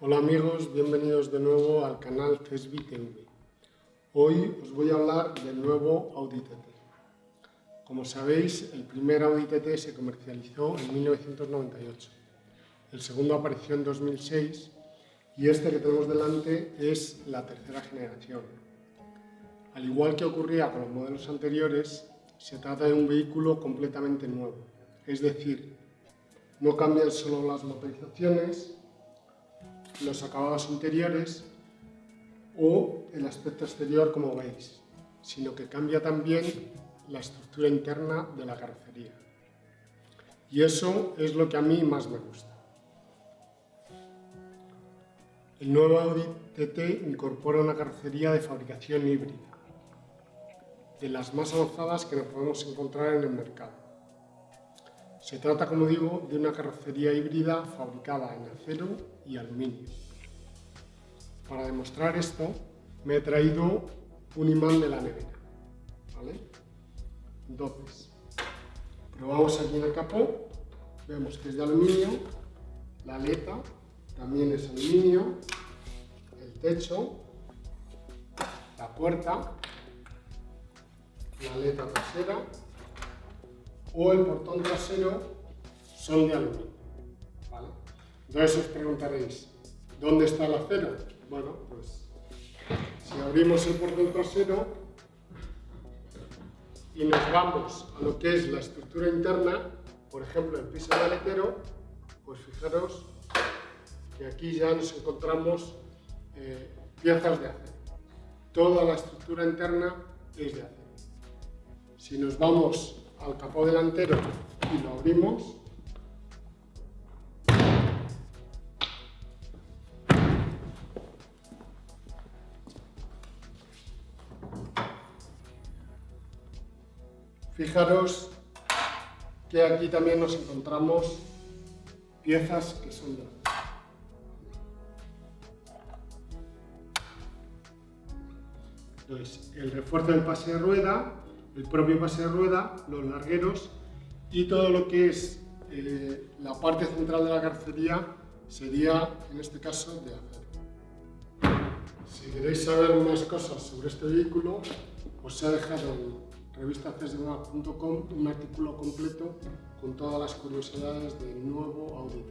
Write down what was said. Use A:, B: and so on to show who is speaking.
A: Hola amigos, bienvenidos de nuevo al canal CESBI TV. Hoy os voy a hablar del nuevo Audi TT. Como sabéis, el primer Audi TT se comercializó en 1998, el segundo apareció en 2006 y este que tenemos delante es la tercera generación. Al igual que ocurría con los modelos anteriores, se trata de un vehículo completamente nuevo, es decir, no cambian solo las motorizaciones, los acabados interiores o el aspecto exterior como veis, sino que cambia también la estructura interna de la carrocería. Y eso es lo que a mí más me gusta. El nuevo Audi TT incorpora una carrocería de fabricación híbrida, de las más avanzadas que nos podemos encontrar en el mercado. Se trata, como digo, de una carrocería híbrida fabricada en acero y aluminio. Para demostrar esto, me he traído un imán de la nevera. Entonces, probamos aquí en el capó, vemos que es de aluminio, la aleta también es aluminio, el techo, la puerta, la aleta trasera o el portón trasero son de aluminio. Entonces os preguntaréis, ¿dónde está el acero? Bueno, pues si abrimos el portón trasero y nos vamos a lo que es la estructura interna, por ejemplo el piso del aletero, pues fijaros que aquí ya nos encontramos eh, piezas de acero. Toda la estructura interna es de acero. Si nos vamos al capó delantero y lo abrimos, Fijaros que aquí también nos encontramos piezas que son de el refuerzo del pase de rueda, el propio pase de rueda, los largueros y todo lo que es eh, la parte central de la carrocería sería, en este caso, de acero. Si queréis saber más cosas sobre este vehículo, os he dejado en revistacesdemap.com un artículo completo con todas las curiosidades del nuevo Audi